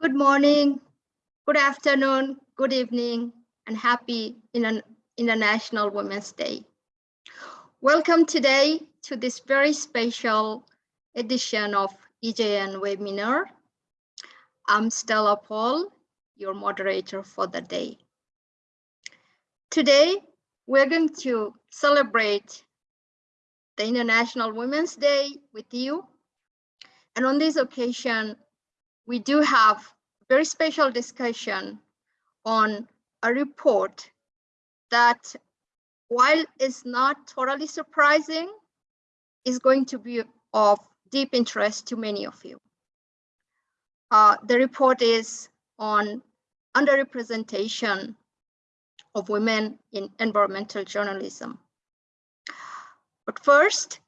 Good morning, good afternoon, good evening, and happy International Women's Day. Welcome today to this very special edition of EJN webinar. I'm Stella Paul, your moderator for the day. Today, we're going to celebrate the International Women's Day with you. And on this occasion, we do have a very special discussion on a report that while is not totally surprising, is going to be of deep interest to many of you. Uh, the report is on underrepresentation of women in environmental journalism. But first,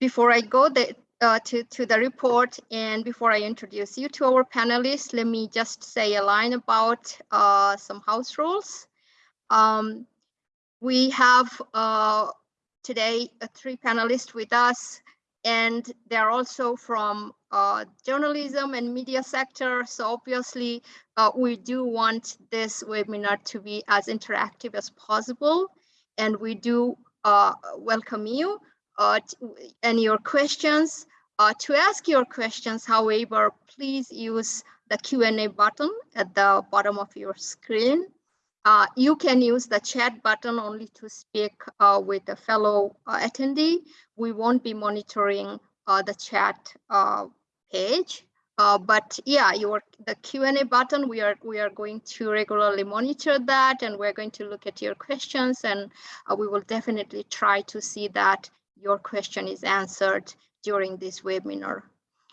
before I go the, uh, to, to the report and before I introduce you to our panelists, let me just say a line about uh, some house rules. Um, we have uh, today uh, three panelists with us and they're also from uh, journalism and media sector. So obviously uh, we do want this webinar to be as interactive as possible and we do welcome you uh, and your questions. Uh, to ask your questions, however, please use the Q&A button at the bottom of your screen. Uh, you can use the chat button only to speak uh, with a fellow uh, attendee. We won't be monitoring uh, the chat page. but yeah, your the Q&A button, we are we are going to regularly monitor that and we're going to look at your questions and we will definitely try to see that your question is answered during this webinar.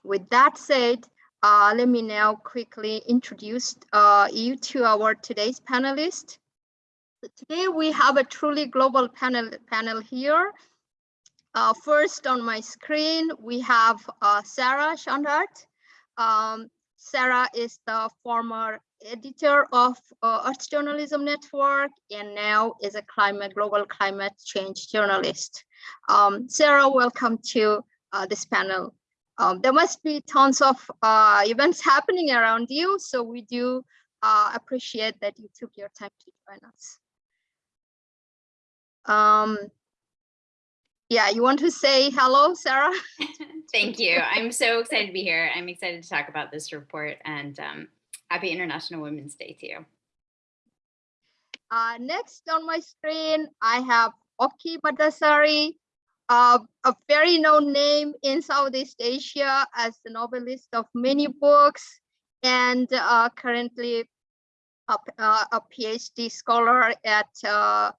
With that said, uh, let me now quickly introduce uh, you to our today's panelists. Today we have a truly global panel, panel here. Uh, first on my screen, we have uh, Sarah Schonhardt. Um, Sarah is the former editor of uh, Earth Journalism Network and now is a climate global climate change journalist. Um, Sarah, welcome to uh, this panel. Um, there must be tons of uh, events happening around you, so we do uh, appreciate that you took your time to join us. Um, yeah, you want to say hello, Sarah? Thank you. I'm so excited to be here. I'm excited to talk about this report and um, happy International Women's Day to you. Uh, next on my screen, I have Okky Madasari, uh, a very known name in Southeast Asia as the novelist of many books and uh, currently a, uh, a, PhD scholar at uh,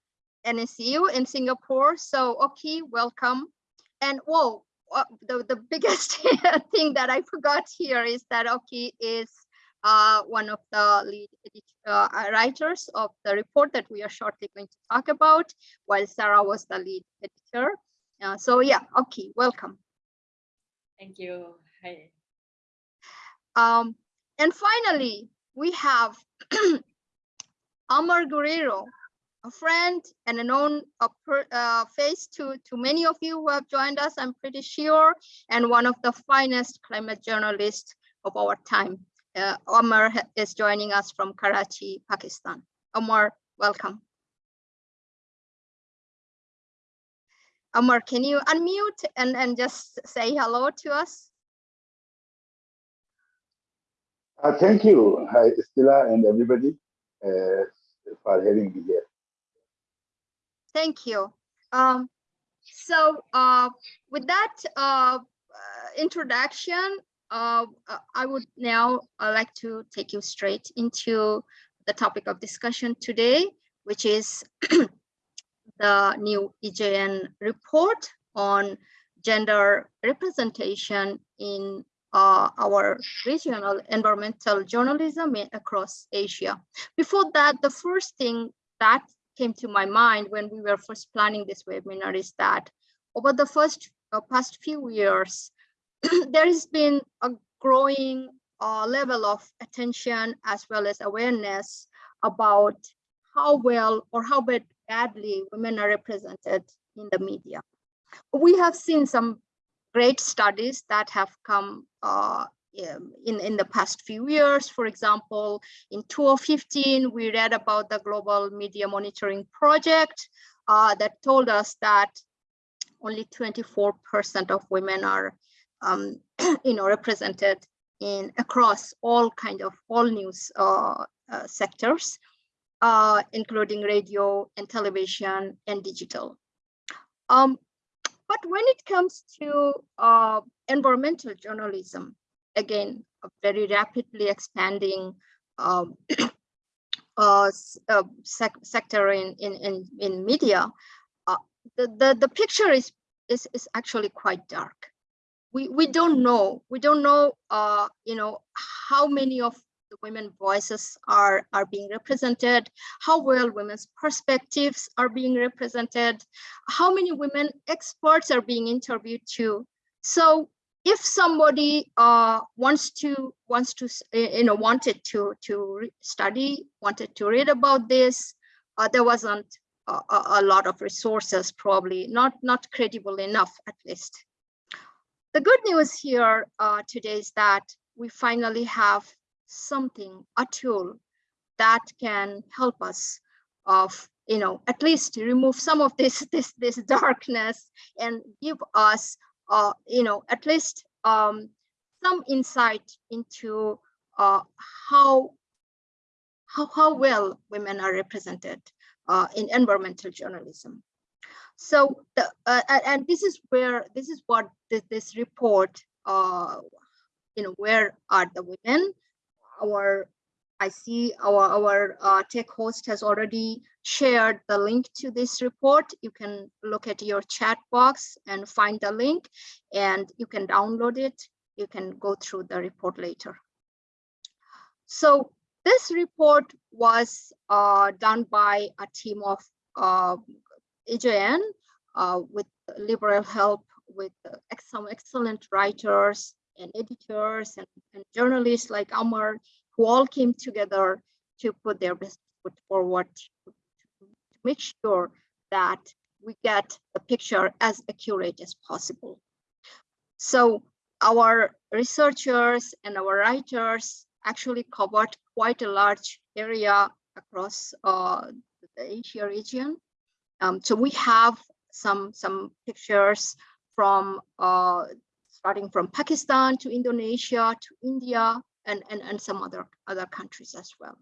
NUS in Singapore. So, Okky, welcome. And whoa, uh, the, the biggest thing that I forgot here is that Okky is uh, one of the lead uh, writers of the report that we are shortly going to talk about, while Sarah was the lead editor. Uh, so yeah, okay, welcome. Thank you. Hi. Um, and finally, we have Amar Guriro, a friend and a known a per, uh, face to, to many of you who have joined us, I'm pretty sure, and one of the finest climate journalists of our time. Uh, Omar is joining us from Karachi, Pakistan. Omar, welcome. Omar, can you unmute and, and just say hello to us? Uh, thank you, Hi, Stella and everybody uh, for having me here. Thank you. Um, so uh, with that uh, uh, introduction, uh, I would now like to take you straight into the topic of discussion today, which is the new EJN report on gender representation in uh, our regional environmental journalism across Asia. Before that, the first thing that came to my mind when we were first planning this webinar is that over the first uh, past few years, there has been a growing uh, level of attention as well as awareness about how well or how bad badly women are represented in the media. We have seen some great studies that have come uh, in, in the past few years. For example, in 2015, we read about the Global Media Monitoring Project uh, that told us that only 24% of women are, um, you know, represented in across all kind of all news uh, uh, sectors, uh, including radio and television and digital. Um, but when it comes to uh, environmental journalism, again, a very rapidly expanding um, uh, uh, sec sector in, in, in, in media, the, the, the picture is, is, is actually quite dark. We, we don't know, we don't know, uh, you know, how many of the women voices are, are being represented, how well women's perspectives are being represented, how many women experts are being interviewed too. So if somebody uh, wants to wants to you know wanted to to study wanted to read about this uh, there wasn't a, a, lot of resources probably not not credible enough at least the good news here uh, today is that we finally have something a tool that can help us of you know at least remove some of this this this darkness and give us uh, you know, at least um, some insight into uh, how, how, how well women are represented uh, in environmental journalism. So, the, uh, and this is where, this is what this, this report, uh, you know, where are the women? Our, I see our, our uh, tech host has already shared the link to this report. You can look at your chat box and find the link and you can download it. You can go through the report later. So this report was uh, done by a team of uh, EJN uh, with liberal help with some excellent writers and editors and, and journalists like Amar who all came together to put their best foot forward to make sure that we get the picture as accurate as possible. So our researchers and our writers actually covered quite a large area across uh, the Asia region. Um, so we have some some pictures from uh, starting from Pakistan to Indonesia to India and, and, and some other, other countries as well.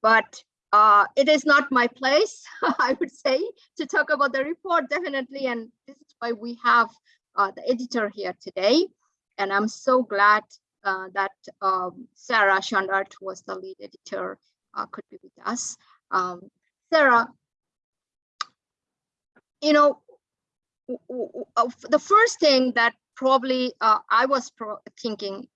But uh, it is not my place, I would say, to talk about the report, definitely. And this is why we have uh, the editor here today. And I'm so glad uh, that um, Sarah Schonhardt, who was the lead editor, uh, could be with us. Um, Sarah, you know, uh, the first thing that probably uh, I was thinking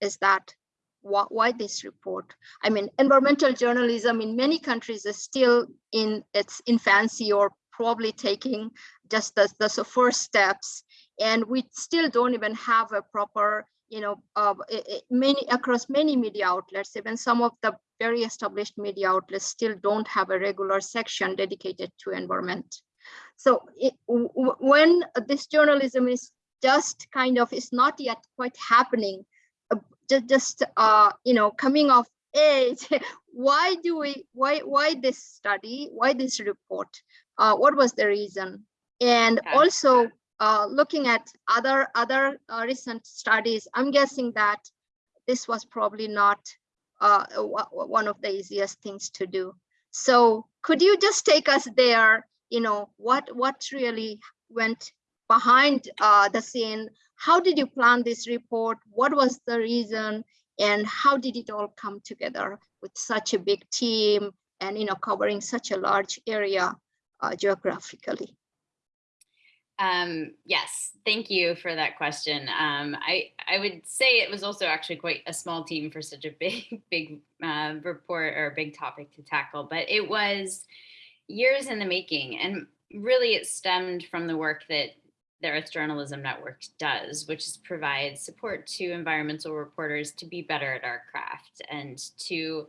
is that why this report? I mean, environmental journalism in many countries is still in its infancy or probably taking just the, the first steps. And we still don't even have a proper, you know, uh, many across many media outlets, even some of the very established media outlets still don't have a regular section dedicated to environment. So it, when this journalism is just kind of is not yet quite happening, just, just uh, you know, coming of age, why do we, why, why this study, why this report? Uh, what was the reason? And okay. also uh, looking at other, other uh, recent studies, I'm guessing that this was probably not uh, one of the easiest things to do. So could you just take us there, you know, what, what really went behind uh, the scene how did you plan this report? What was the reason? And how did it all come together with such a big team and you know covering such a large area uh, geographically? Um, yes, thank you for that question. Um, I, I would say it was also actually quite a small team for such a big, big uh, report or big topic to tackle, but it was years in the making. And really it stemmed from the work that the Earth Journalism Network does, which is provide support to environmental reporters to be better at our craft and to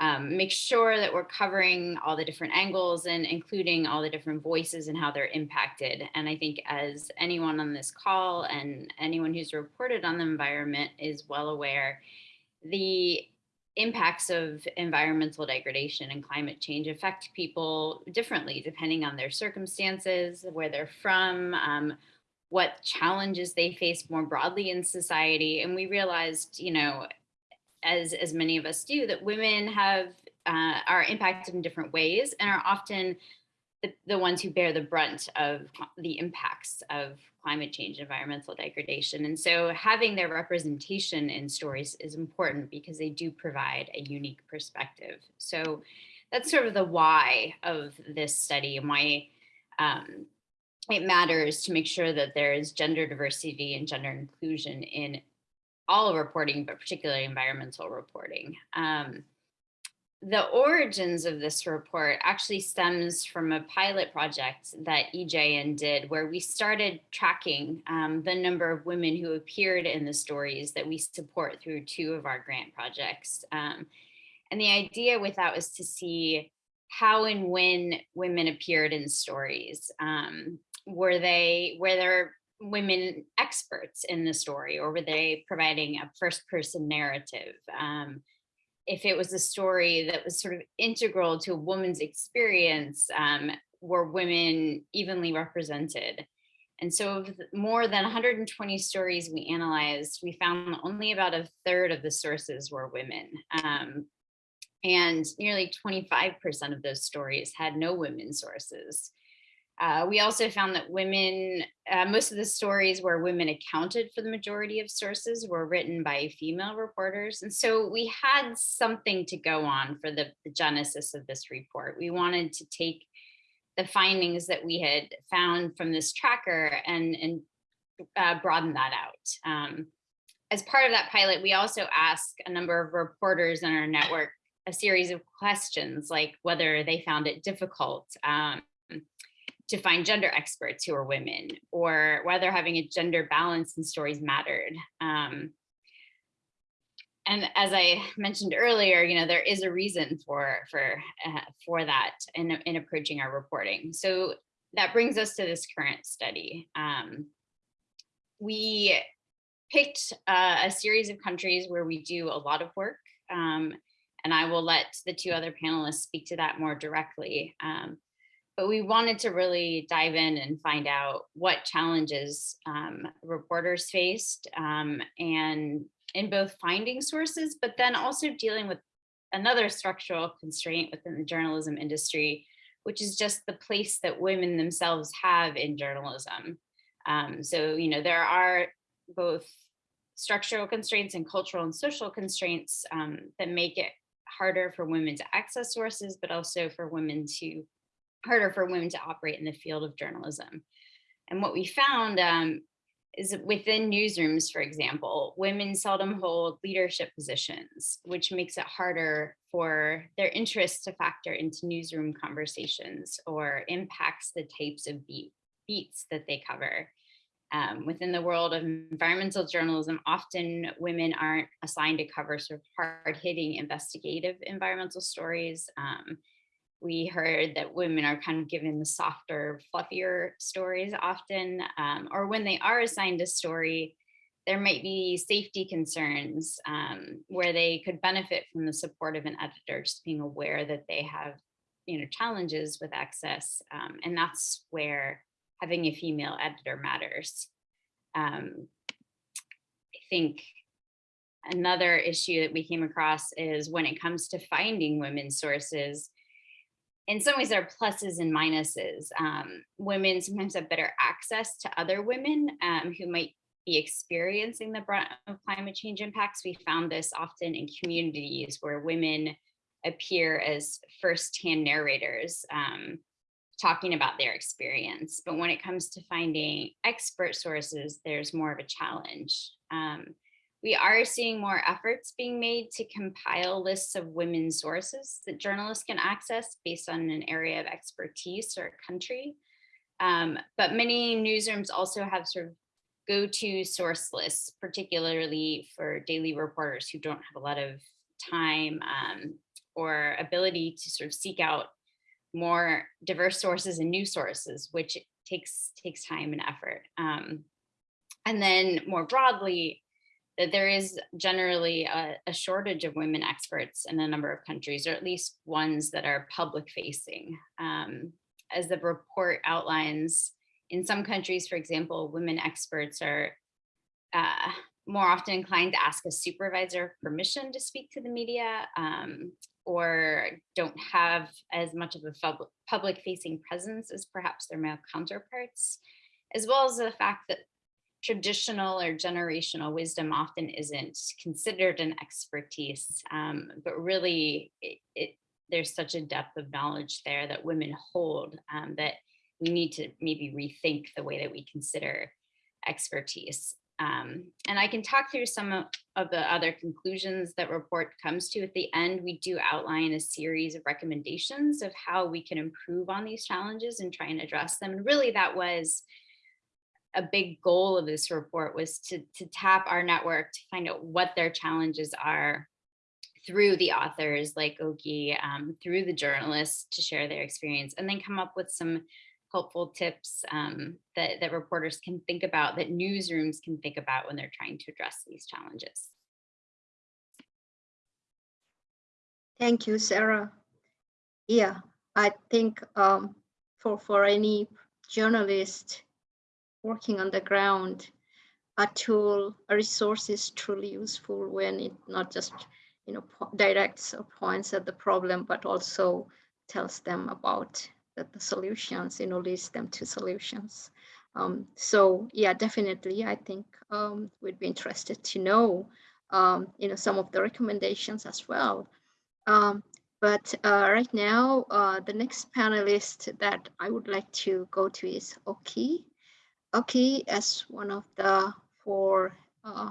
um, make sure that we're covering all the different angles and including all the different voices and how they're impacted. And I think as anyone on this call and anyone who's reported on the environment is well aware, the impacts of environmental degradation and climate change affect people differently depending on their circumstances, where they're from, um, what challenges they face more broadly in society. And we realized, you know, as as many of us do, that women have uh, are impacted in different ways and are often the, the ones who bear the brunt of the impacts of climate change, environmental degradation. And so having their representation in stories is important because they do provide a unique perspective. So that's sort of the why of this study and why um, it matters to make sure that there is gender diversity and gender inclusion in all reporting, but particularly environmental reporting. Um, the origins of this report actually stems from a pilot project that EJN did where we started tracking um, the number of women who appeared in the stories that we support through two of our grant projects. Um, and the idea with that was to see how and when women appeared in stories. Um, were they, were there women experts in the story or were they providing a first person narrative? Um, if it was a story that was sort of integral to a woman's experience, um, were women evenly represented? And so of more than 120 stories we analyzed, we found only about a third of the sources were women. Um, and nearly 25% of those stories had no women sources. Uh, we also found that women, uh, most of the stories where women accounted for the majority of sources were written by female reporters. And so we had something to go on for the, the genesis of this report. We wanted to take the findings that we had found from this tracker and, and uh, broaden that out. Um, as part of that pilot, we also asked a number of reporters in our network a series of questions like whether they found it difficult um, to find gender experts who are women or whether having a gender balance in stories mattered. Um, and as I mentioned earlier, you know, there is a reason for for uh, for that in, in approaching our reporting. So that brings us to this current study. Um, we picked uh, a series of countries where we do a lot of work, um, and I will let the two other panelists speak to that more directly. Um, but we wanted to really dive in and find out what challenges um, reporters faced um, and in both finding sources, but then also dealing with another structural constraint within the journalism industry, which is just the place that women themselves have in journalism. Um, so, you know, there are both structural constraints and cultural and social constraints um, that make it harder for women to access sources, but also for women to harder for women to operate in the field of journalism. And what we found um, is within newsrooms, for example, women seldom hold leadership positions, which makes it harder for their interests to factor into newsroom conversations or impacts the types of beat, beats that they cover. Um, within the world of environmental journalism, often women aren't assigned to cover sort of hard-hitting investigative environmental stories. Um, we heard that women are kind of given the softer, fluffier stories often, um, or when they are assigned a story, there might be safety concerns um, where they could benefit from the support of an editor, just being aware that they have you know, challenges with access. Um, and that's where having a female editor matters. Um, I think another issue that we came across is when it comes to finding women's sources, in some ways there are pluses and minuses. Um, women sometimes have better access to other women um, who might be experiencing the brunt of climate change impacts. We found this often in communities where women appear as first-hand narrators um, talking about their experience. But when it comes to finding expert sources, there's more of a challenge. Um, we are seeing more efforts being made to compile lists of women's sources that journalists can access based on an area of expertise or country. Um, but many newsrooms also have sort of go-to source lists, particularly for daily reporters who don't have a lot of time um, or ability to sort of seek out more diverse sources and new sources, which takes takes time and effort. Um, and then more broadly, that there is generally a, a, shortage of women experts in a number of countries, or at least ones that are public facing. Um, as the report outlines, in some countries, for example, women experts are uh, more often inclined to ask a supervisor permission to speak to the media um, or don't have as much of a public facing presence as perhaps their male counterparts, as well as the fact that traditional or generational wisdom often isn't considered an expertise, um, but really it, it, there's such a depth of knowledge there that women hold um, that we need to maybe rethink the way that we consider expertise. Um, and I can talk through some of, of the other conclusions that report comes to at the end. We do outline a series of recommendations of how we can improve on these challenges and try and address them. And really that was a big goal of this report was to, to tap our network to find out what their challenges are through the authors like Okky, um, through the journalists to share their experience and then come up with some helpful tips um, that, that reporters can think about, that newsrooms can think about when they're trying to address these challenges. Thank you, Sarah. Yeah, I think um, for, for any journalist working on the ground, a tool, a resource is truly useful when it not just you know directs or points at the problem, but also tells them about the, the solutions, you know, leads them to solutions. Um, so yeah, definitely, I think um, we'd be interested to know, um, you know, some of the recommendations as well. Um, but uh, right now, uh, the next panelist that I would like to go to is Okky. Okky as one of the four uh,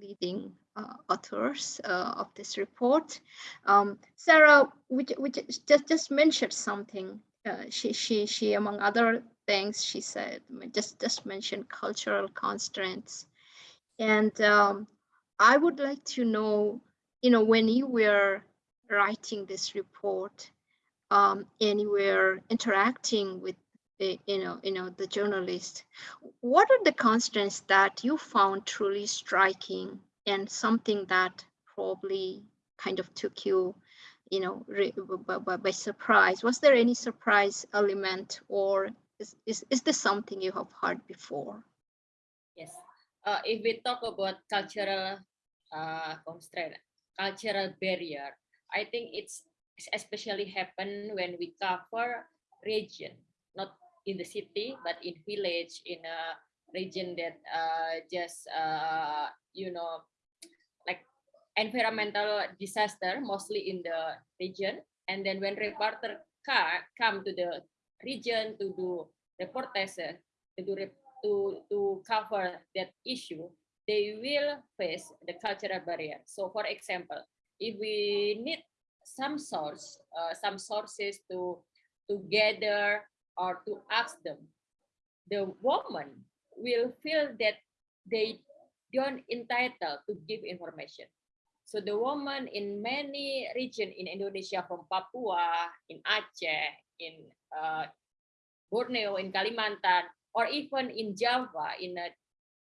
leading uh, authors uh, of this report. Um, Sarah, which, which just, just mentioned something. Uh, she, she, she, among other things, she said, just, just mentioned cultural constraints. And um, I would like to know, you know, when you were writing this report um, and you were interacting with you know, you know, the journalist. What are the constants that you found truly striking and something that probably kind of took you, you know, by, by, by surprise? Was there any surprise element or is, is, is this something you have heard before? Yes. Uh, if we talk about cultural uh, constraint, cultural barrier, I think it's especially happen when we cover region, not in the city, but in village, in a region that uh, just, uh, you know, like environmental disaster, mostly in the region. And then when reporter car come to the region to do reportage, to do to, to cover that issue, they will face the cultural barrier. So for example, if we need some source, uh, some sources to, to gather or to ask them, the woman will feel that they don't entitled to give information. So the woman in many regions in Indonesia, from Papua, in Aceh, in uh, Borneo, in Kalimantan, or even in Java, in a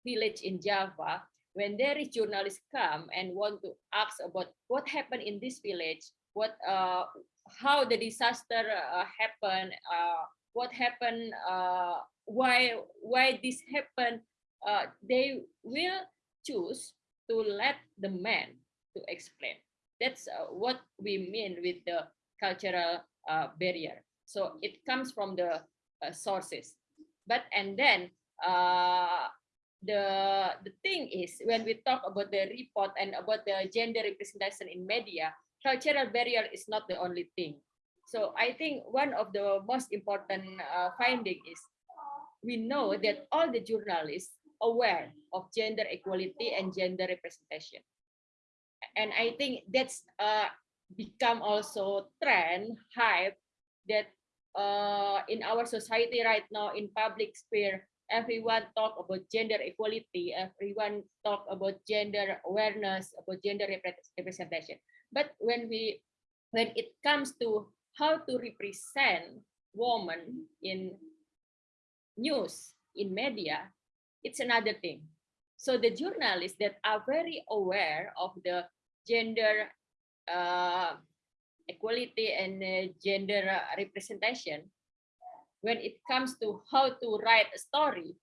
village in Java, when there is journalists come and want to ask about what happened in this village, what, uh, how the disaster uh, happened, uh, what happened, uh, why why this happened, uh, they will choose to let the man to explain. That's uh, what we mean with the cultural uh, barrier. So it comes from the uh, sources. But and then uh, the the thing is when we talk about the report and about the gender representation in media, cultural barrier is not the only thing. So I think one of the most important uh, finding is we know that all the journalists aware of gender equality and gender representation. And I think that's uh, become also trend, hype that uh, in our society right now in public sphere, everyone talk about gender equality, everyone talk about gender awareness, about gender representation. But when we when it comes to how to represent women in news, in media, it's another thing. So the journalists that are very aware of the gender uh, equality and uh, gender representation, when it comes to how to write a story,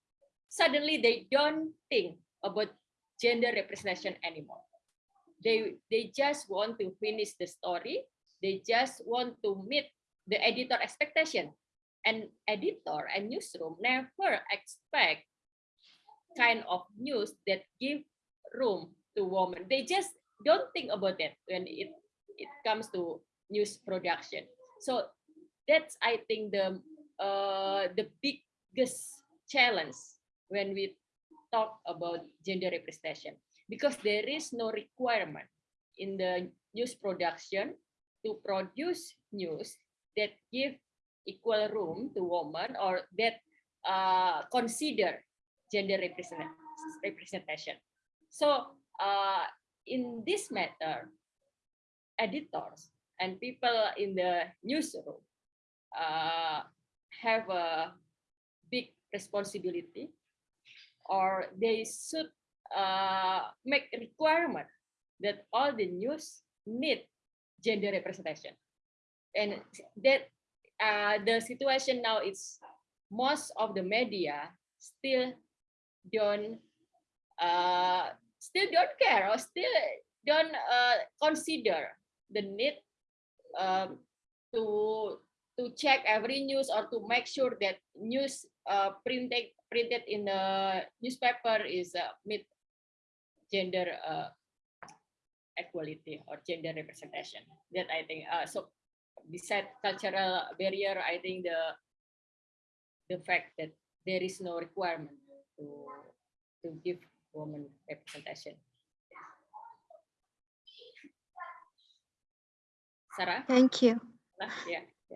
suddenly they don't think about gender representation anymore. They, they just want to finish the story. They just want to meet the editor expectation. And editor and newsroom never expect kind of news that give room to women. They just don't think about that when it, it comes to news production. So that's, I think, the uh, the biggest challenge when we talk about gender representation because there is no requirement in the news production to produce news that give equal room to women or that uh, consider gender represent representation. So uh, in this matter, editors and people in the newsroom uh, have a big responsibility or they should uh, make requirement that all the news need gender representation. And that uh, the situation now is most of the media still don't uh, still don't care or still don't uh, consider the need um, to to check every news or to make sure that news uh, printed printed in the newspaper is uh, meet gender uh, equality or gender representation. That I think uh, so. Beside cultural barrier, I think the the fact that there is no requirement to to give woman representation. Sarah, Thank you. yeah.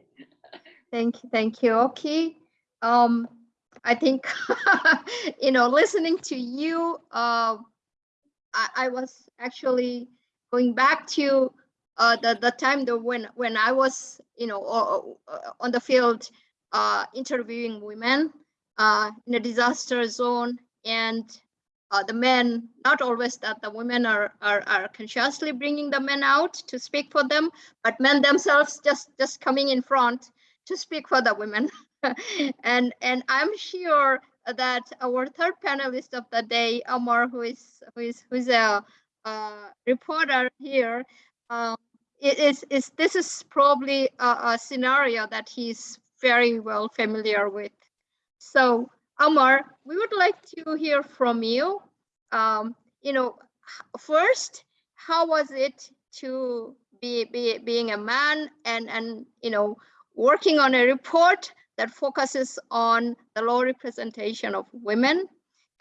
Thank you. Thank you. Okay. Um, I think, you know, listening to you, uh, I, I was actually going back to uh, the, the time that when, when I was, you know, on the field uh, interviewing women uh, in a disaster zone and uh, the men, not always that the women are, are, are consciously bringing the men out to speak for them, but men themselves just, just coming in front to speak for the women. and, and I'm sure that our third panelist of the day, Amar, who is, who is, who is a, uh, reporter here, um, it is, is this is probably a, a scenario that he's very well familiar with. So Amar, we would like to hear from you. Um, you know, first, how was it to be, be being a man and and you know working on a report that focuses on the low representation of women?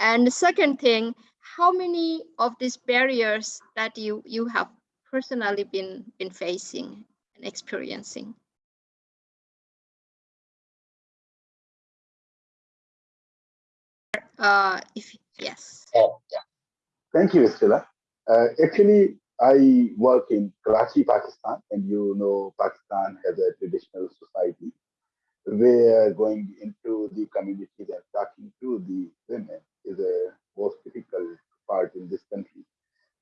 And the second thing, how many of these barriers that you you have personally been been facing and experiencing? Uh, if yes. oh, Thank you, Stella. Uh, actually, I work in Karachi, Pakistan, and you know Pakistan has a traditional society where going into the communities and talking to the women is a most difficult part in this country.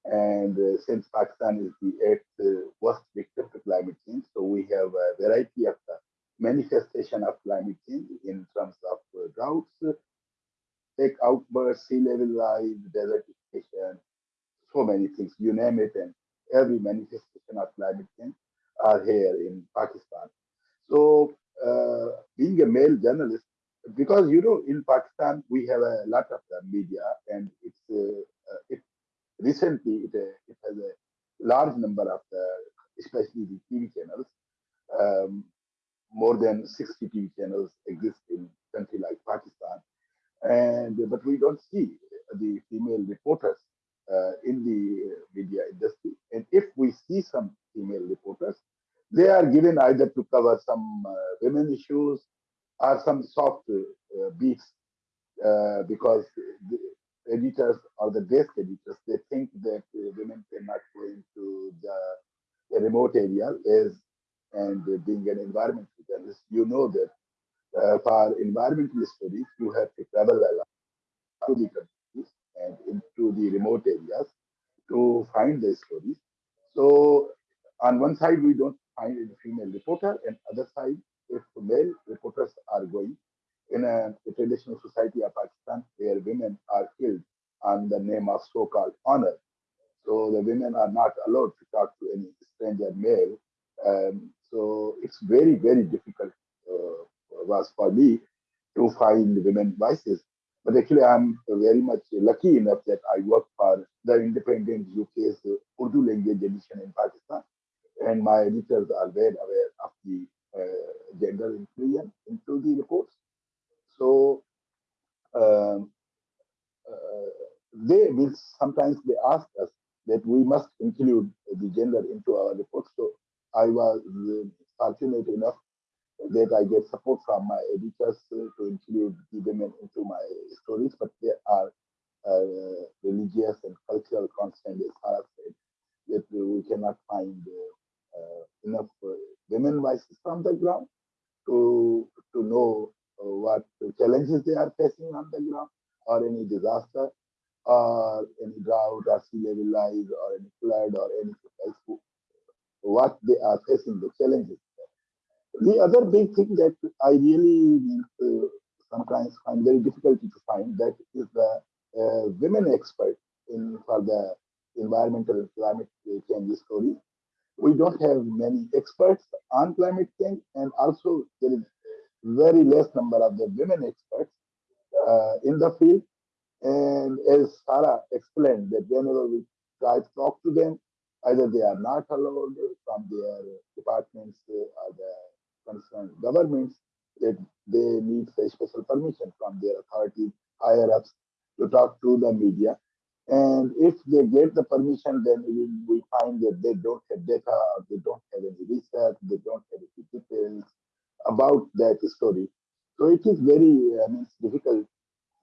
And uh, since Pakistan is the eighth uh, worst victim to climate change, so we have a variety of manifestation of climate change in terms of uh, droughts, lake outbursts, sea level rise, desertification, so many things, you name it, and every manifestation of climate change are here in Pakistan. So uh, being a male journalist, because you know in Pakistan we have a lot of the media, and it's uh, it recently it, uh, it has a large number of the especially the TV channels. Um, more than 60 TV channels exist in country like Pakistan, and but we don't see the female reporters uh, in the media industry. And if we see some female reporters, they are given either to cover some uh, women issues or some soft uh, beats uh, because editors or the desk editors they think that uh, women cannot go into the remote area is, and being an environmental journalist, you know that uh, for environmental studies, you have to travel a lot to the countries and into the remote areas to find the stories. So on one side, we don't find a female reporter, and other side, if male reporters are going in a, traditional society of Pakistan where women are killed on the name of so-called honor. So the women are not allowed to talk to any stranger male. Um, so it's very, very difficult uh, was for me to find women voices. But actually, I'm very much lucky enough that I work for the independent UK's Urdu language edition in Pakistan. And my editors are very aware of the uh, gender inclusion into the reports. So um, uh, they will sometimes they ask us that we must include the gender into our reports. So I was uh, fortunate enough that I get support from my editors uh, to include the women into my stories, but there are uh, religious and cultural constraints, as Sarah said, that we cannot find uh, uh, enough uh, women voices from the ground to, to know what challenges they are facing on the ground or any disaster or any drought or sea level rise or any flood or anything else what they are facing the challenges the other big thing that i really uh, sometimes find very difficult to find that is the uh, women expert in for the environmental and climate change story we don't have many experts on climate change and also there is very less number of the women experts uh, in the field. And as Sarah explained, that whenever we try to talk to them, either they are not allowed from their departments or the concerned governments, that they need a special permission from their authorities, higher ups, to talk to the media. And if they get the permission, then we, find that they don't have data, they don't have any research, they don't have any details, about that story. So it is very, I mean, difficult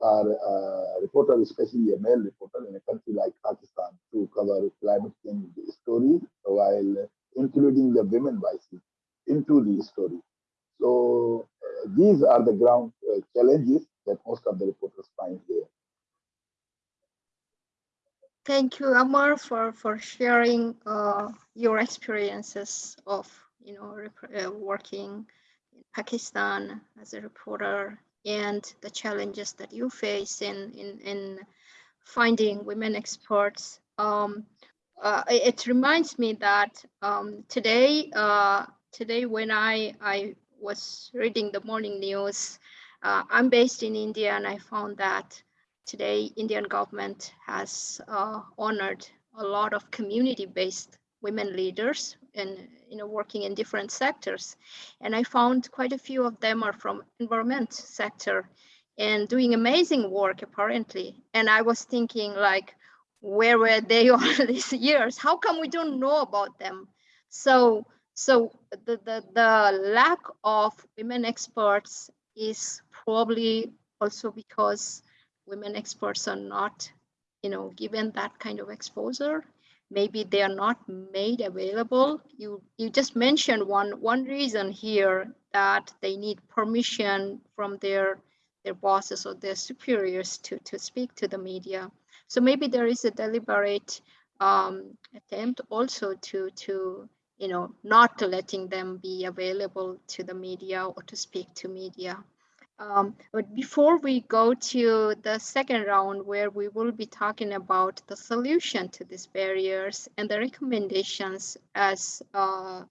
for a reporter, especially a male reporter in a country like Pakistan, to cover climate change stories while including the women voices into the story. So uh, these are the ground uh, challenges that most of the reporters find here. Thank you, Amar, for for sharing uh, your experiences of you know uh, working Pakistan as a reporter and the challenges that you face in, in, in finding women experts. Um, uh, it reminds me that um, today, uh, today when I, I was reading the morning news, uh, I'm based in India and I found that today Indian government has uh, honored a lot of community-based women leaders and you know working in different sectors. And i found quite a few of them are from environment sector and doing amazing work apparently. And i was thinking like where were they all these years? How come we don't know about them? So so the the, the lack of women experts is probably also because women experts are not you know given that kind of exposure maybe they are not made available. You, you just mentioned one, one reason here that they need permission from their, their bosses or their superiors to, to speak to the media. So maybe there is a deliberate um, attempt also to, to, you know, not letting them be available to the media or to speak to media. Um, but before we go to the second round where we will be talking about the solution to these barriers and the recommendations as uh,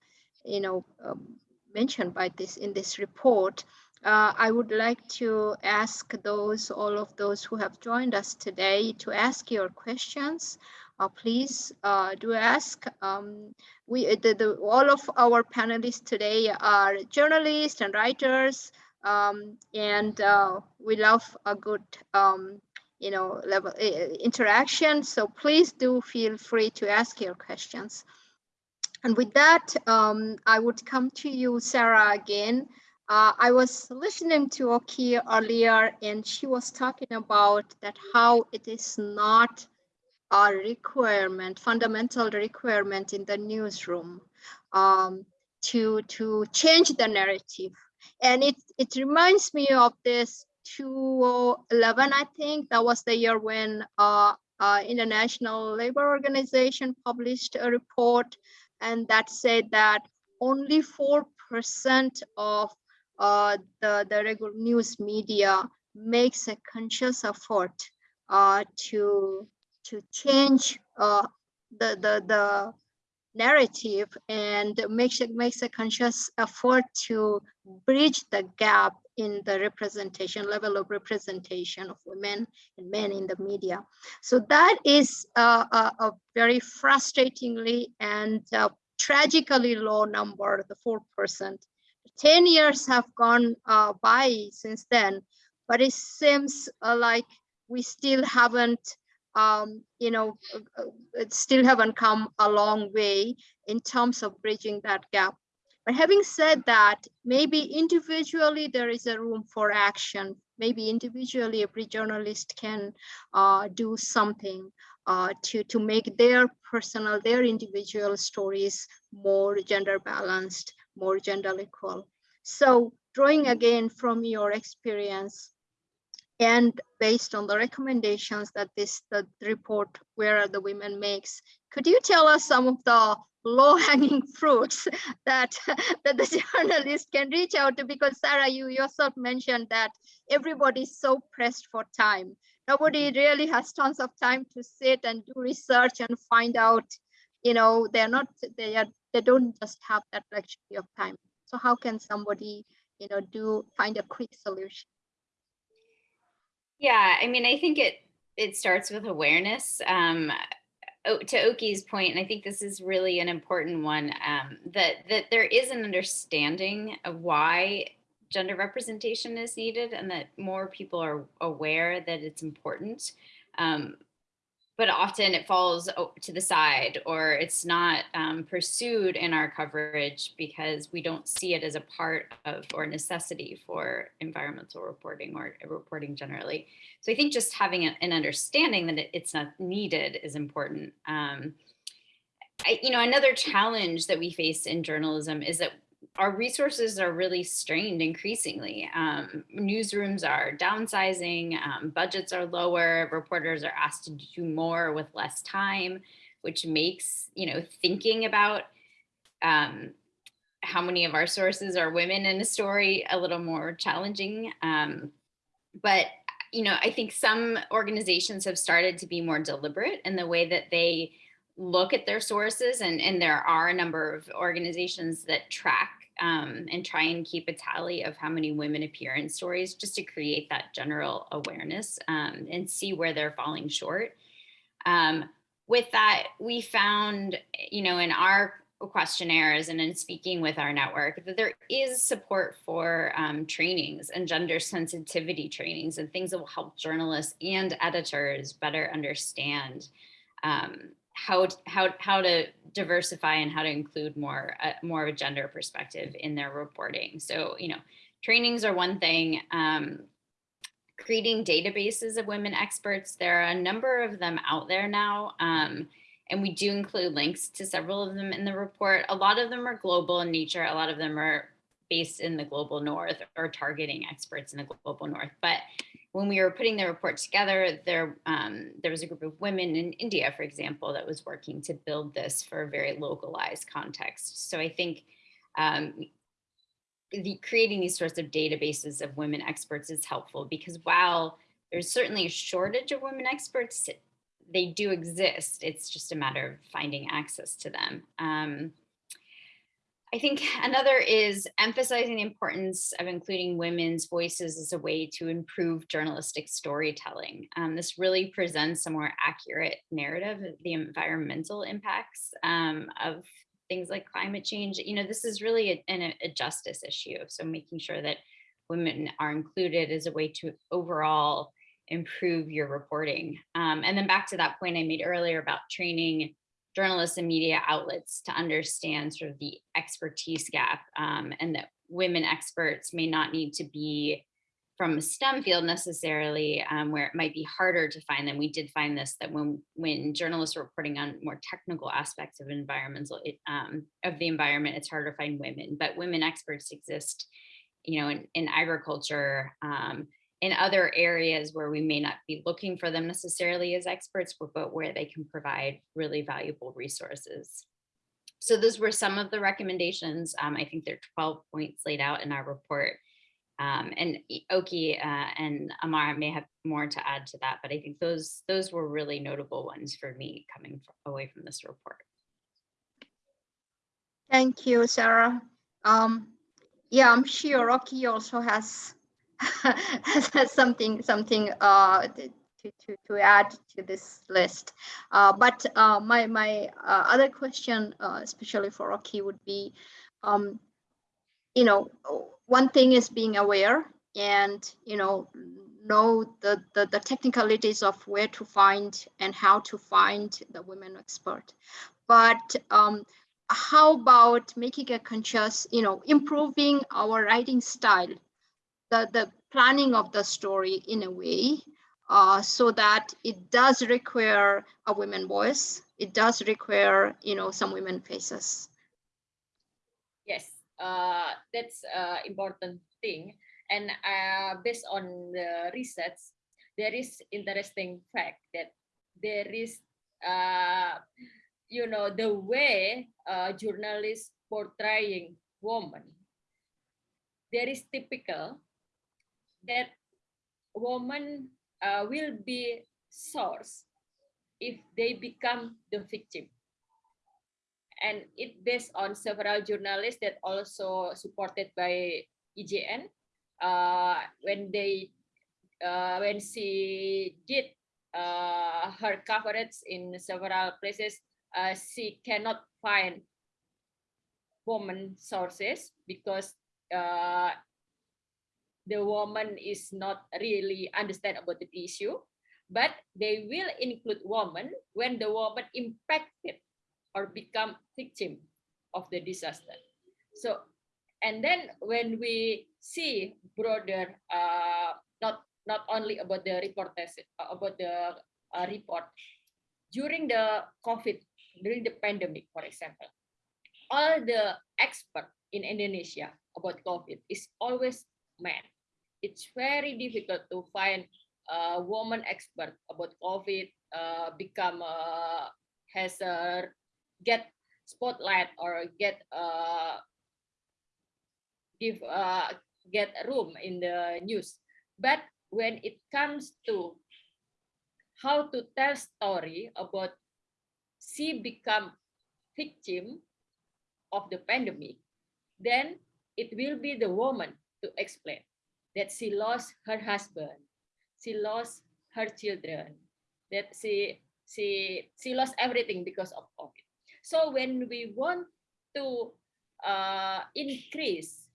you know um, mentioned by this in this report, uh, I would like to ask those, all of those who have joined us today to ask your questions. Uh, please uh, do ask. Um, we, the, the, all of our panelists today are journalists and writers, um, and uh, we love a good um, you know level interaction. So please do feel free to ask your questions. And with that um, i would come to you sarah again. Uh, i was listening to okky earlier and she was talking about that how it is not a requirement, fundamental requirement in the newsroom um, to, to change the narrative. And it, it reminds me of this 2011, I think, that was the year when uh, uh, International Labor Organization published a report and that said that only 4% of uh, the, the regular news media makes a conscious effort uh, to, to change uh, the, the, the narrative and makes it makes a conscious effort to bridge the gap in the representation level of representation of women and men in the media. So that is uh, a, a, very frustratingly and uh, tragically low number, the 4%. 10 years have gone uh, by since then, but it seems uh, like we still haven't um, you know, uh, uh, still haven't come a long way in terms of bridging that gap. But having said that, maybe individually there is a room for action. Maybe individually every journalist can uh, do something uh, to, to make their personal, their individual stories more gender balanced, more gender equal. So drawing again from your experience, and based on the recommendations that this the report where are the women makes could you tell us some of the low-hanging fruits that that the journalist can reach out to? Because sarah you yourself mentioned that everybody's so pressed for time. Nobody mm-hmm. really has tons of time to sit and do research and find out you know they're not they are they don't just have that luxury of time. So how can somebody you know do find a quick solution yeah, I mean, I think it it starts with awareness. Um, to Okky's point, and I think this is really an important one, um, that that there is an understanding of why gender representation is needed and that more people are aware that it's important. Um, but often it falls to the side or it's not um, pursued in our coverage because we don't see it as a part of or necessity for environmental reporting or reporting generally. So I think just having an understanding that it's not needed is important. Um, I, you know, another challenge that we face in journalism is that our resources are really strained increasingly. Um, newsrooms are downsizing, um, budgets are lower, reporters are asked to do more with less time, which makes, you know, thinking about um, how many of our sources are women in a story a little more challenging. Um, but, you know, I think some organizations have started to be more deliberate in the way that they look at their sources and, and there are a number of organizations that track um, and try and keep a tally of how many women appear in stories just to create that general awareness um, and see where they're falling short. Um, with that, we found, you know, in our questionnaires and in speaking with our network that there is support for um, trainings and gender sensitivity trainings and things that will help journalists and editors better understand um, how how how to diversify and how to include more uh, more of a gender perspective in their reporting. So you know, trainings are one thing. Um, creating databases of women experts. There are a number of them out there now. Um, and we do include links to several of them in the report. A lot of them are global in nature. A lot of them are based in the global north or targeting experts in the global north. But when we were putting the report together, there, um, there was a group of women in India, for example, that was working to build this for a very localized context. So I think um, the, creating these sorts of databases of women experts is helpful because while there's certainly a shortage of women experts, they do exist. It's just a matter of finding access to them. Um, I think another is emphasizing the importance of including women's voices as a way to improve journalistic storytelling. Um, this really presents a more accurate narrative of the environmental impacts um, of things like climate change. You know, this is really a, a, a justice issue. So making sure that women are included as a way to overall improve your reporting. Um, and then back to that point I made earlier about training journalists and media outlets to understand sort of the expertise gap um, and that women experts may not need to be from a STEM field necessarily, um, where it might be harder to find them. We did find this that when when journalists are reporting on more technical aspects of environmental um, of the environment, it's harder to find women. But women experts exist, you know, in, in agriculture, um, in other areas where we may not be looking for them necessarily as experts, but, where they can provide really valuable resources. So those were some of the recommendations. Um, I think there are 12 points laid out in our report. Um, and Okky uh, and Amara may have more to add to that, but I think those those were really notable ones for me coming fr- away from this report. Thank you, Sarah. Um, yeah, I'm sure Okky also has something something uh, to, to, to add to this list. Uh, but uh, my my uh, other question, uh, especially for Okky, would be, um, you know, one thing is being aware and you know know the, the the technicalities of where to find and how to find the women expert. But um, how about making a conscious, you know, improving our writing style, the, the planning of the story in a way uh, so that it does require a women voice. It does require, you know, some women faces. Yes, uh, that's uh, important thing. And uh, based on the research, there is interesting fact that there is, uh, you know, the way uh, journalists portraying woman, there is typical that woman uh, will be source if they become the victim and it based on several journalists that also supported by EJN. Uh, when they, uh, when she did uh, her coverage in several places, uh, she cannot find woman sources because uh, the woman is not really understand about the issue, but they will include woman when the woman impacted or become victim of the disaster. So, and then when we see broader, uh, not not only about the reporters, uh, about the uh, report during the COVID, during the pandemic, for example, all the expert in Indonesia about COVID is always men. It's very difficult to find a woman expert about COVID, uh, become uh, has a get spotlight or get uh give uh get a room in the news. But when it comes to how to tell story about she become victim of the pandemic then it will be the woman to explain that she lost her husband she lost her children that she she she lost everything because of covid so when we want to uh, increase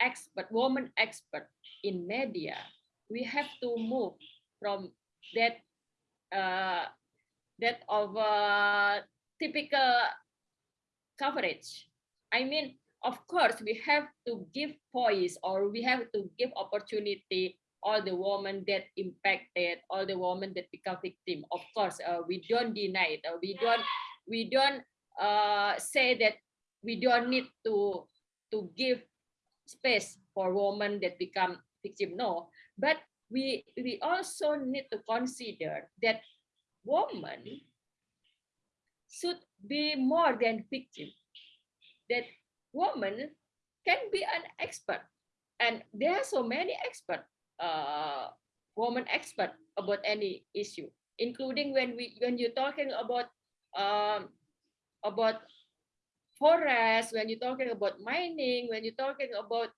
expert, woman expert in media, we have to move from that uh, that of uh, typical coverage. I mean, of course, we have to give voice or we have to give opportunity all the women that impacted, all the women that become victim. Of course, uh, we don't deny it. Uh, we don't we don't uh, say that we don't need to to give space for women that become victim no but we we also need to consider that women should be more than victim that woman can be an expert and there are so many expert uh woman expert about any issue including when we when you're talking about um, about forest, when you're talking about mining, when you're talking about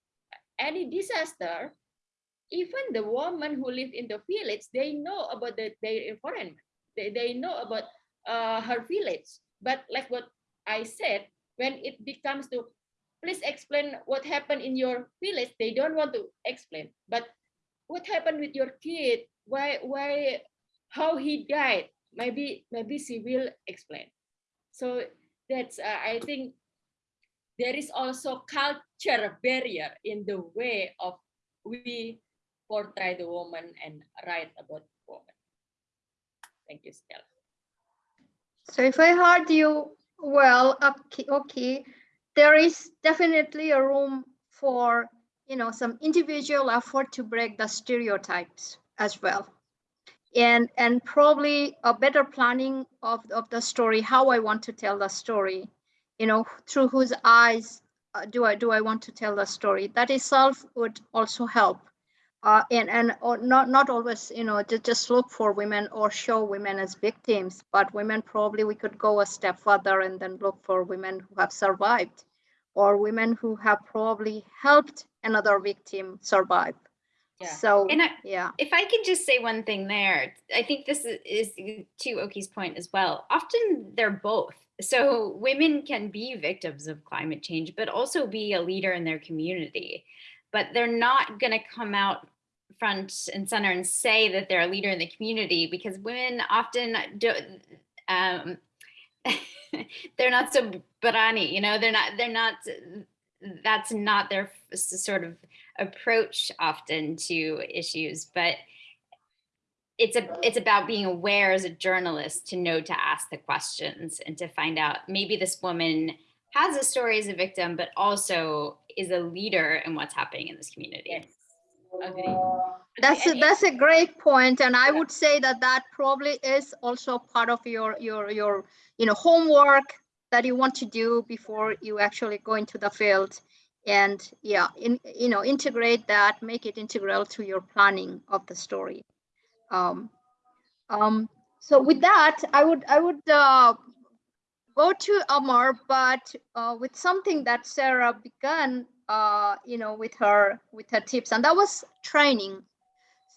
any disaster, even the women who live in the village, they know about the, their environment. They, they know about uh, her village. But like what I said, when it becomes to, please explain what happened in your village, they don't want to explain. But what happened with your kid? Why, why, how he died? Maybe, maybe she will explain. So that's, uh, I think there is also culture barrier in the way of we portray the woman and write about the woman. Thank you, Stella. So if I heard you well, okay, okay, there is definitely a room for, you know, some individual effort to break the stereotypes as well. And, and probably a better planning of, of the story, how I want to tell the story, you know, through whose eyes uh, do I do I want to tell the story? That itself would also help. Uh, and and or not not always you know just, just look for women or show women as victims but women probably we could go a step further and then look for women who have survived or women who have probably helped another victim survive Yeah. so And I- yeah If I could just say one thing there, I think this is, is to Okky's point as well. Often they're both. So women can be victims of climate change, but also be a leader in their community. But they're not going to come out front and center and say that they're a leader in the community because women often do. Um, they're not so brani, you know. They're not. They're not. That's not their sort of approach often to issues, but it's a it's about being aware as a journalist to know to ask the questions and to find out maybe this woman has a story as a victim, but also is a leader in what's happening in this community. Yes, agree. that's a, that's a great point and i would say that that probably is also part of your your your you know homework that you want to do before you actually go into the field and yeah in you know integrate that make it integral to your planning of the story um, um, so with that i would i would uh, go to amar but uh, with something that sarah began uh, you know with her with her tips. And that was training.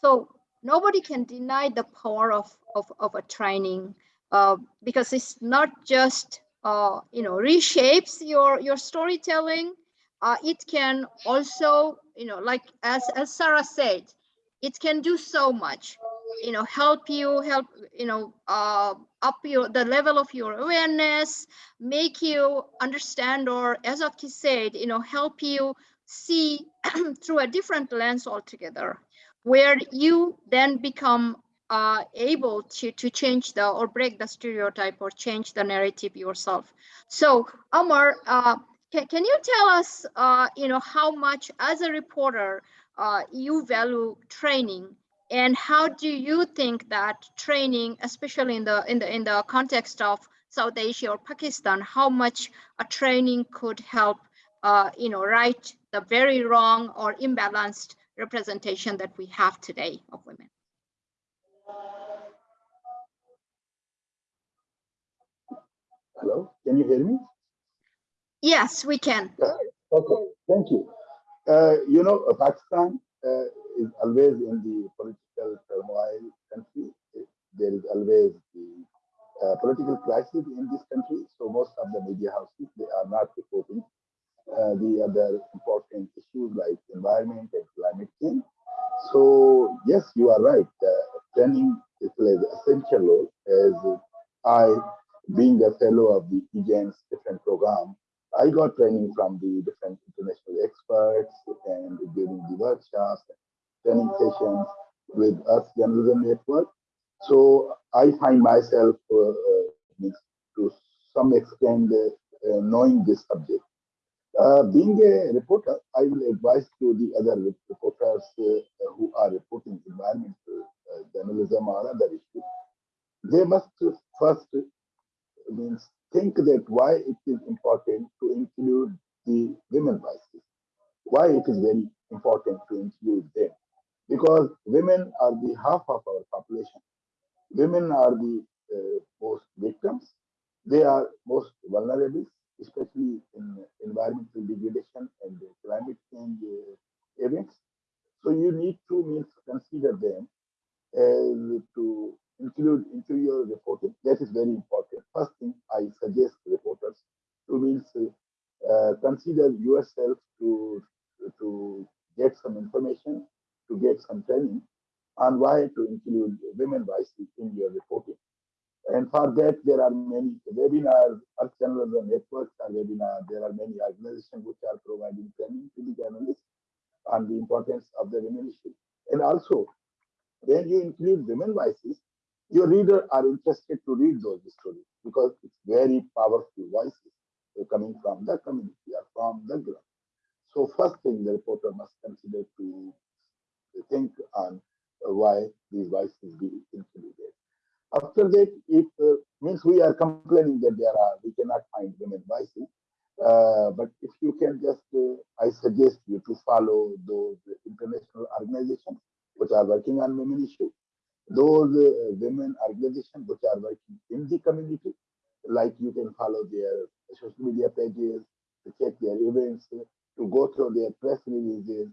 So nobody can deny the power of of, of a training uh, because it's not just uh, you know reshapes your your storytelling. Uh, it can also you know like as as sarah said it can do so much you know help you help you know uh, up your the level of your awareness make you understand or as Okky said you know help you see through a different lens altogether where you then become uh, able to to change the or break the stereotype or change the narrative yourself. So amar uh, can, can you tell us uh, you know how much as a reporter uh, you value training? And how do you think that training especially in the in the in the context of south asia or pakistan how much a training could help uh, you know right the very wrong or imbalanced representation that we have today of women? Hello, can you hear me? yes we can. Okay, thank you. Uh, you know, Pakistan uh, is always in the political turmoil country. There is always the uh, political crisis in this country. So most of the media houses, they are not reporting uh, the other important issues like environment and climate change. So yes, you are right. Uh, plays an essential role as I, being a fellow of the EJN's different program, I got training from the different international experts and during the workshops, and training sessions with Earth Journalism Network. So I find myself uh, uh, to some extent uh, uh, knowing this subject. Uh, being a reporter, I will advise to the other reporters uh, who are reporting environmental uh, journalism or other issues. They must first means think that why it is important to include the women voices, why it is very important to include them, because women are the half of our population. Women are the uh, most victims. They are most vulnerable, especially in environmental degradation and climate change uh, events. So you need to means consider them as to include into your reporting. That is very important. First thing I suggest reporters to means uh, consider yourself to to get some information, to get some training on why to include women voices in your reporting. And for that, there are many webinars, Earth Journalism networks are webinars. There are many organizations which are providing training to the journalists on the importance of the women issue. And also, when you include women voices, your readers are interested to read those stories because it's very powerful voices uh, coming from the community or from the group. So first thing the reporter must consider to think on why these voices be included. After that, if uh, means we are complaining that there are we cannot find women voices, uh, but if you can just, uh, I suggest you to follow those international organizations which are working on women issues, those uh, women organizations which are working in the community, like you can follow their social media pages, to check their events, to go through their press releases,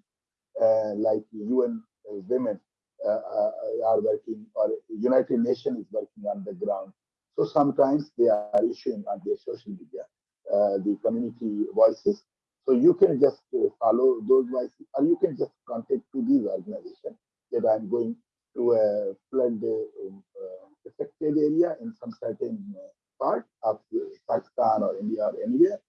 uh, like UN uh, Women uh, uh, are working, or United Nations is working on the ground. So sometimes they are issuing on their social media uh, the community voices. So you can just uh, follow those voices, or you can just contact to these organizations that I'm going to flood um, affected area in some certain part of Pakistan or India or anywhere.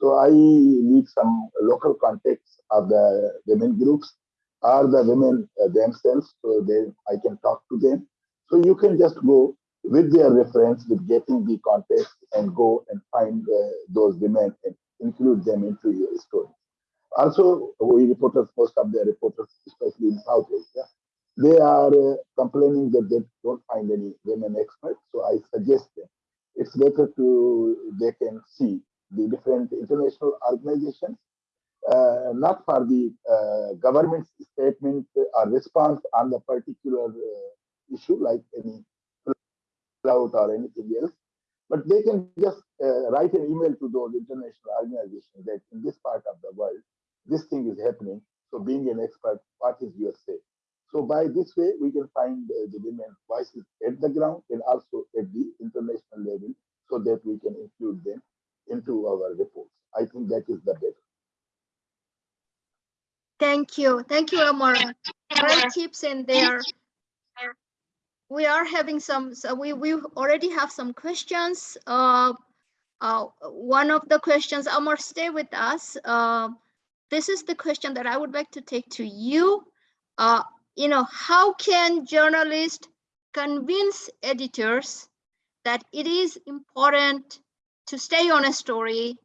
So I need some local context of the women groups or the women uh, themselves, so they I can talk to them. So you can just go with their reference, with getting the context, and go and find uh, those women and include them into your story. Also, we reporters, most of the reporters, especially in South Asia, they are uh, complaining that they don't find any women experts. So I suggest them it's better to they can see the different international organizations, uh, not for the uh, government statement or response on the particular uh, issue like any cloud or anything else, but they can just uh, write an email to those international organizations that in this part of the world, this thing is happening. So being an expert, what is your say? So by this way, we can find uh, the women voices at the ground and also at the international level so that we can include them into our reports. I think that is the best. Thank you. Thank you, Amar. Great tips in there. We are having some, so we, we already have some questions. Uh, uh, one of the questions, Amar, stay with us. Uh, this is the question that I would like to take to you. You know, how can journalists convince editors that it is important to stay on a story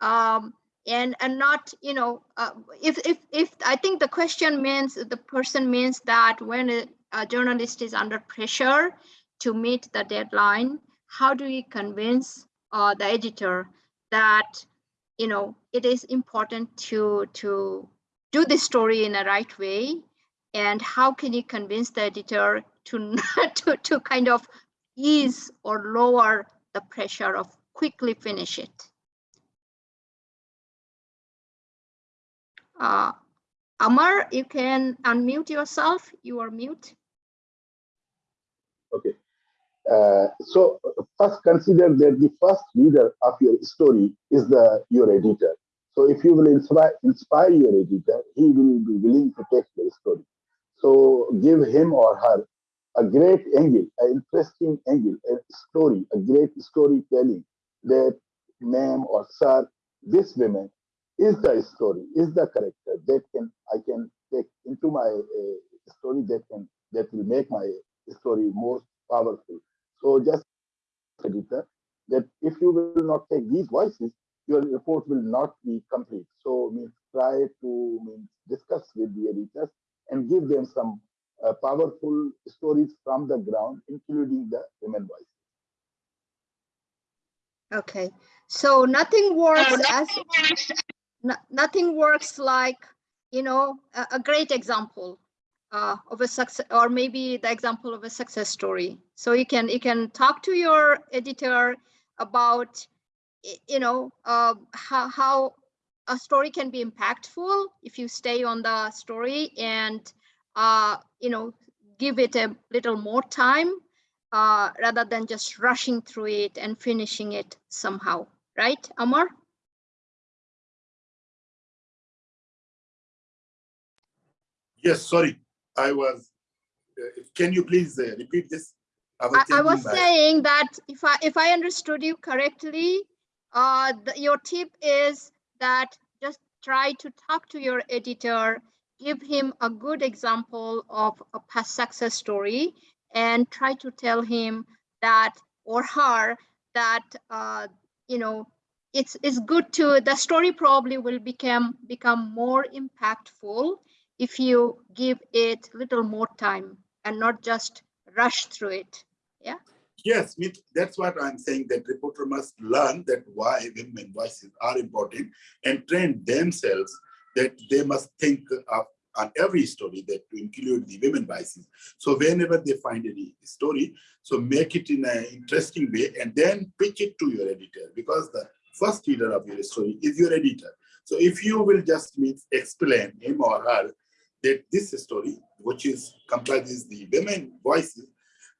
um, and and not you know uh, if if if I think the question means the person means that when a, a journalist is under pressure to meet the deadline, how do we convince uh, the editor that you know it is important to to do the story in a right way and how can you convince the editor to to, to kind of ease or lower the pressure of quickly finish it uh, Amar, you can unmute yourself. You are mute. Okay. Uh, so first consider that the first reader of your story is the your editor. So if you will inspire, inspire your editor, he will be willing to take your story. So give him or her a great angle, an interesting angle, a story, a great storytelling that ma'am or sir, this woman is the story, is the character that can I can take into my uh, story that can that will make my story more powerful. So just editor that if you will not take these voices, your report will not be complete. So means try to means discuss with the editors and give them some uh, powerful stories from the ground, including the women voice. Okay, so nothing works as no, nothing works like you know a, a great example uh, of a success or maybe the example of a success story. So you can you can talk to your editor about you know uh, how how a story can be impactful if you stay on the story and uh, you know give it a little more time uh, rather than just rushing through it and finishing it somehow, right, Amar? Yes, sorry, I was, uh, can you please uh, repeat this? I, I thinking was saying that if I if I understood you correctly, uh, the, your tip is that just try to talk to your editor give him a good example of a past success story and try to tell him that or her that uh, you know it's it's good to the story probably will become become more impactful if you give it little more time and not just rush through it Yes, that's what I'm saying, that reporter must learn that why women voices are important and train themselves that they must think of on every story that to include the women voices. So whenever they find any story, so make it in an interesting way and then pitch it to your editor because the first reader of your story is your editor. So if you will just explain him or her that this story, which is comprises the women voices,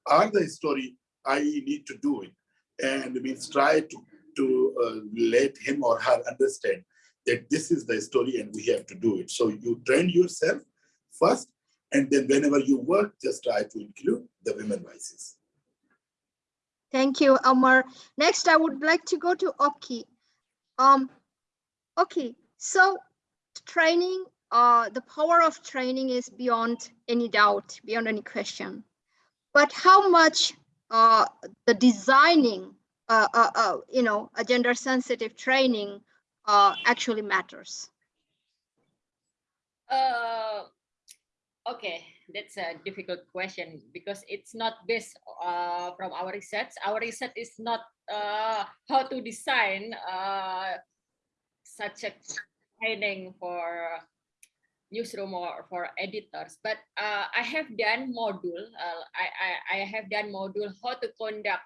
are the story I need to do it. And means try to, to uh, let him or her understand that this is the story and we have to do it. So you train yourself first, and then whenever you work, just try to include the women voices. Thank you, Amar. Next, I would like to go to Okky. Um, okay, so training, uh, the power of training is beyond any doubt, beyond any question. But how much uh, the designing, uh, uh, uh, you know, a gender sensitive training uh, actually matters? Uh, okay, that's a difficult question because it's not based uh, from our research. Our research is not uh, how to design uh, such a training for newsroom or for editors, but uh, I have done module. Uh, I, I I have done module how to conduct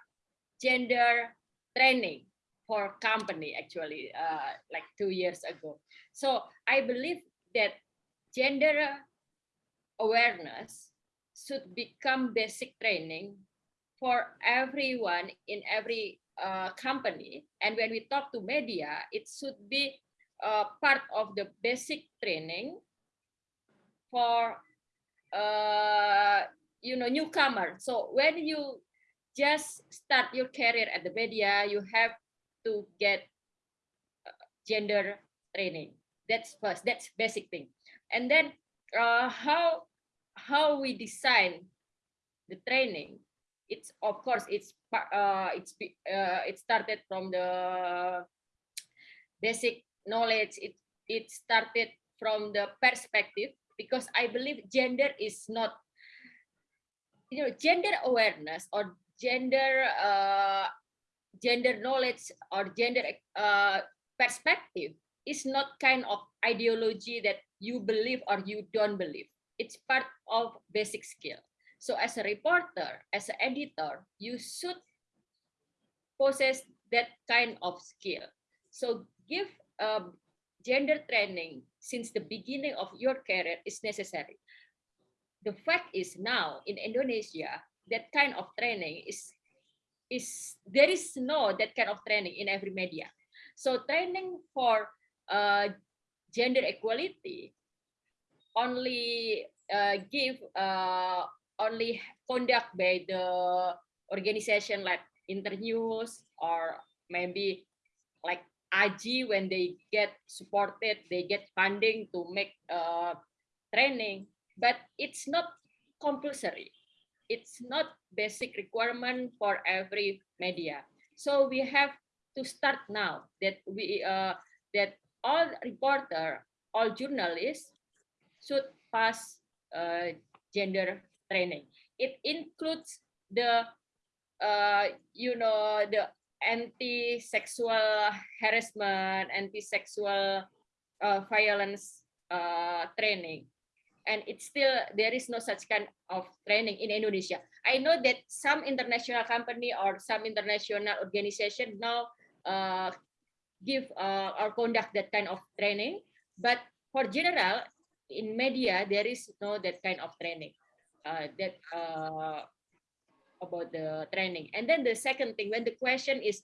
gender training for company actually uh, like two years ago. So I believe that gender awareness should become basic training for everyone in every uh, company. And when we talk to media, it should be uh, part of the basic training for uh, you know newcomer. So when you just start your career at the media, you have to get uh, gender training. That's first. That's basic thing. And then uh, how how we design the training. It's of course it's uh, it's uh, it started from the basic knowledge. It it started from the perspective because I believe gender is not you know gender awareness or gender uh, gender knowledge or gender uh, perspective is not kind of ideology that you believe or you don't believe. It's part of basic skill. So as a reporter, as an editor, you should possess that kind of skill. So give um, gender training since the beginning of your career is necessary. The fact is now in Indonesia, that kind of training is is there is no that kind of training in every media. So training for uh, gender equality only uh, give uh, only conduct by the organization like Internews or maybe like AJI when they get supported, they get funding to make uh, training, but it's not compulsory. It's not basic requirement for every media. So we have to start now that we uh, that all reporter, all journalists should pass uh, gender training. It includes the uh, you know the anti-sexual harassment, anti-sexual uh, violence uh, training. And it's still, there is no such kind of training in Indonesia. I know that some international company or some international organization now uh, give uh, or conduct that kind of training. But for general, in media, there is no that kind of training. Uh, that uh, about the training. And then the second thing, when the question is,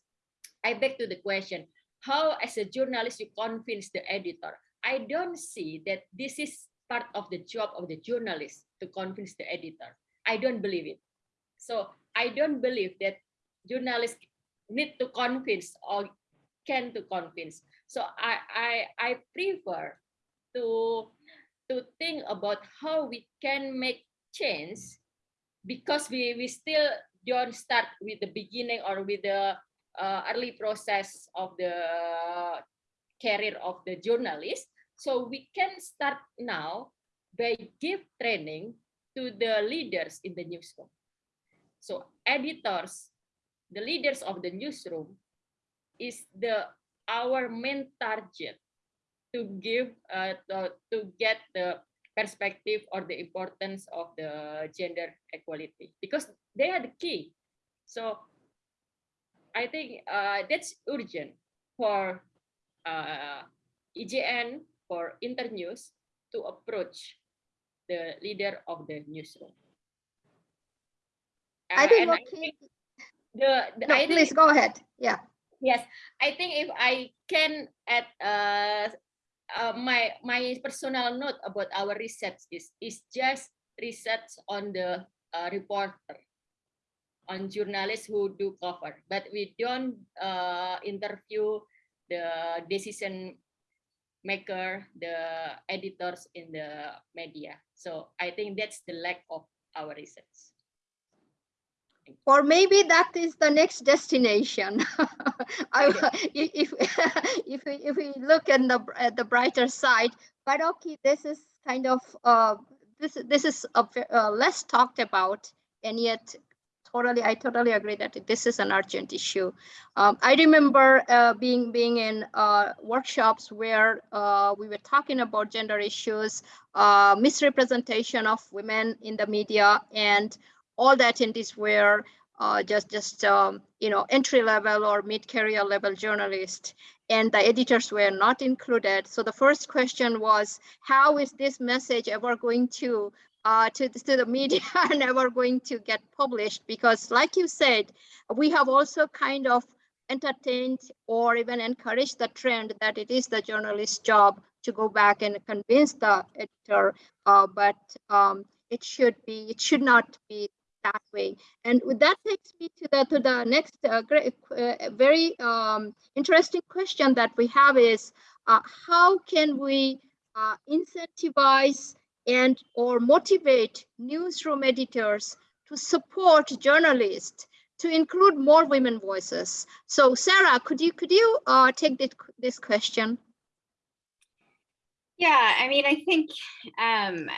I beg to the question, how as a journalist you convince the editor? I don't see that this is part of the job of the journalist to convince the editor. I don't believe it. So I don't believe that journalists need to convince or can to convince. So I I, I prefer to to think about how we can make change because we we still don't start with the beginning or with the uh, early process of the career of the journalist. So we can start now by give training to the leaders in the newsroom. So editors the leaders of the newsroom is the our main target to give uh, to, to get the perspective or the importance of the gender equality because they are the key so i think uh, that's urgent for uh, EJN for internews to approach the leader of the newsroom I Uh, think, and I think the, the no, I think please go ahead. Yeah. Yes, I think if I can add uh, uh, my my personal note about our research is is just research on the uh, reporter, on journalists who do cover, but we don't uh, interview the decision maker, the editors in the media. So I think that's the lack of our research. Or maybe that is the next destination. I, if, if, we, if we look at the, at the brighter side, but okay, this is kind of, uh, this, this is a, uh, less talked about and yet totally, I totally agree that this is an urgent issue. Um, I remember uh, being, being in uh, workshops where uh, we were talking about gender issues, uh, misrepresentation of women in the media and all the attendees were uh, just just um, you know entry level or mid career level journalists and the editors were not included. So the first question was how is this message ever going to uh, to, to the media and ever going to get published? Because like you said we have also kind of entertained or even encouraged the trend that it is the journalist's job to go back and convince the editor uh, but um, it should be it should not be way. And that takes me to the to the next uh, great, uh, very um, interesting question that we have is uh, how can we uh, incentivize and or motivate newsroom editors to support journalists to include more women voices. So Sarah, could you could you uh, take this, this question? Yeah, I mean, I think um,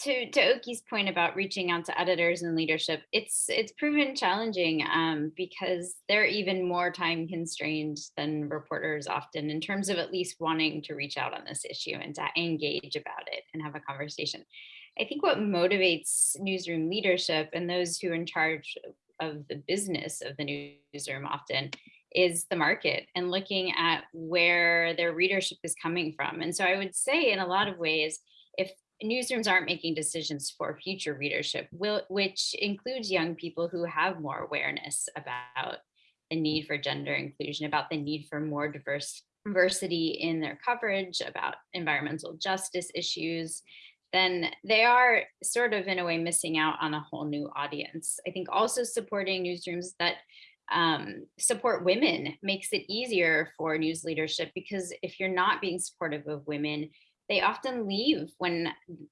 to to Okky's point about reaching out to editors and leadership, it's it's proven challenging um, because they're even more time constrained than reporters often in terms of at least wanting to reach out on this issue and to engage about it and have a conversation. I think what motivates newsroom leadership and those who are in charge of the business of the newsroom often is the market and looking at where their readership is coming from. And so I would say in a lot of ways, if newsrooms aren't making decisions for future readership, which includes young people who have more awareness about the need for gender inclusion, about the need for more diverse diversity in their coverage, about environmental justice issues, then they are sort of in a way missing out on a whole new audience. I think also supporting newsrooms that um, support women makes it easier for news leadership because if you're not being supportive of women, they often leave when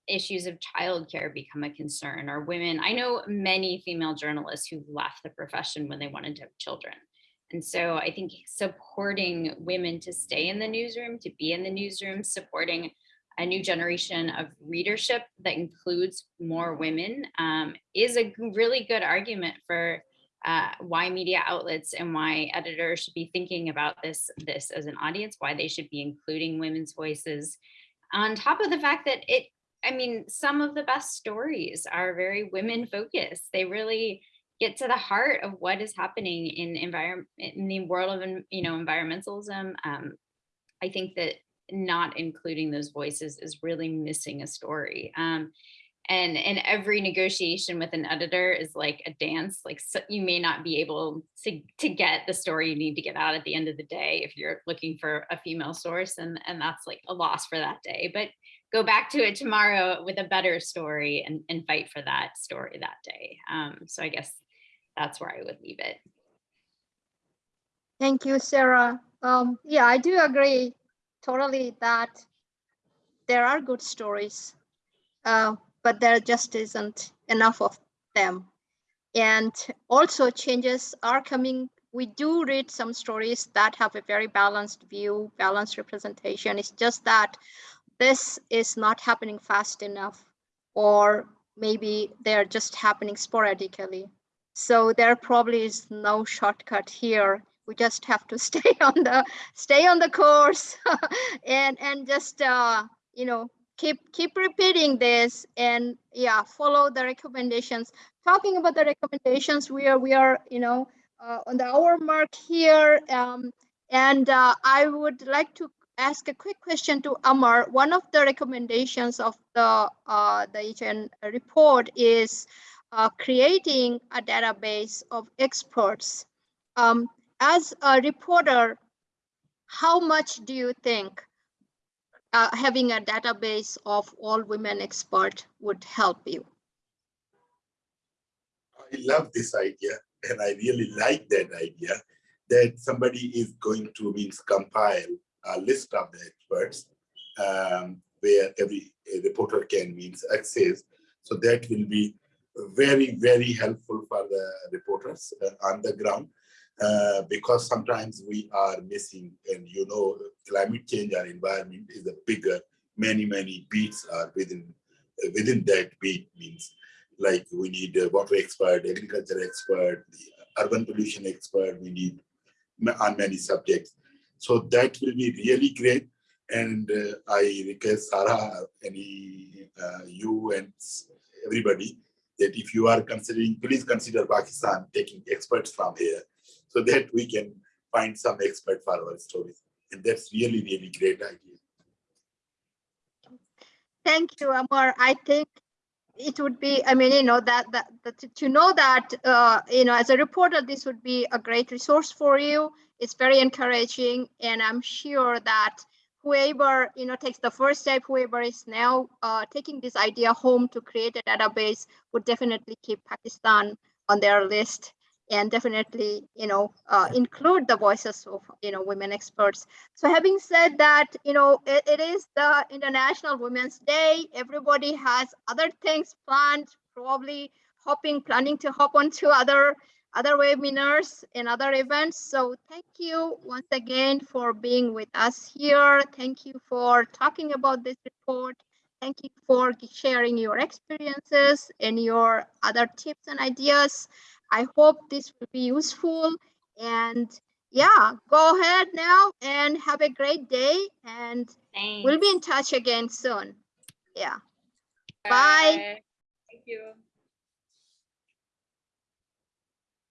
issues of childcare become a concern or women. I know many female journalists who left the profession when they wanted to have children. And so I think supporting women to stay in the newsroom, to be in the newsroom, supporting a new generation of readership that includes more women um, is a really good argument for uh, why media outlets and why editors should be thinking about this, this as an audience, why they should be including women's voices. On top of the fact that it, I mean, some of the best stories are very women focused. They really get to the heart of what is happening in environment in the world of you know environmentalism. Um, I think that not including those voices is really missing a story. Um, and and every negotiation with an editor is like a dance like so you may not be able to to get the story you need to get out at the end of the day if you're looking for a female source and and that's like a loss for that day. But go back to it tomorrow with a better story and and fight for that story that day. Um so i guess that's where i would leave it. Thank you, Sarah. Um, yeah, I do agree totally that there are good stories, uh, but there just isn't enough of them. And also changes are coming. We do read some stories that have a very balanced view, balanced representation. It's just that this is not happening fast enough, or maybe they're just happening sporadically. So there probably is no shortcut here. We just have to stay on the stay on the course and and just uh, you know keep keep repeating this and yeah follow the recommendations. Talking about the recommendations, we are we are you know uh, on the hour mark here, um, and uh, I would like to ask a quick question to Amar. One of the recommendations of the uh, the EJN report is uh, creating a database of experts. Um, as a reporter, how much do you think uh, having a database of all women experts would help you? I love this idea and I really like that idea that somebody is going to means compile a list of the experts um, where every reporter can means access. So that will be very, very helpful for the reporters uh, on the ground uh, because sometimes we are missing and you know climate change and environment is a bigger many many beats are within uh, within that beat means like we need a water expert agriculture expert the urban pollution expert we need on many subjects. So that will be really great. And uh, i request sarah any uh, you and everybody that if you are considering please consider pakistan taking experts from here so that we can find some expert for our stories. And that's really, really great idea. Thank you, Amar. I think it would be, I mean, you know, that, that, that to- know that, uh, you know, as a reporter, this would be a great resource for you. It's very encouraging, and I'm sure that whoever, you know, takes the first step, whoever is now uh, taking this idea home to create a database would definitely keep Pakistan on their list and definitely, you know, uh, include the voices of, you know, women experts. So having said that, you know, it, it is the International Women's Day. Everybody has other things planned, probably hopping, planning to hop onto other other webinars and other events. So thank you once again for being with us here. Thank you for talking about this report. Thank you for sharing your experiences and your other tips and ideas. I hope this will be useful and yeah, go ahead now and have a great day and Thanks. we'll be in touch again soon. Yeah. Bye. Thank you.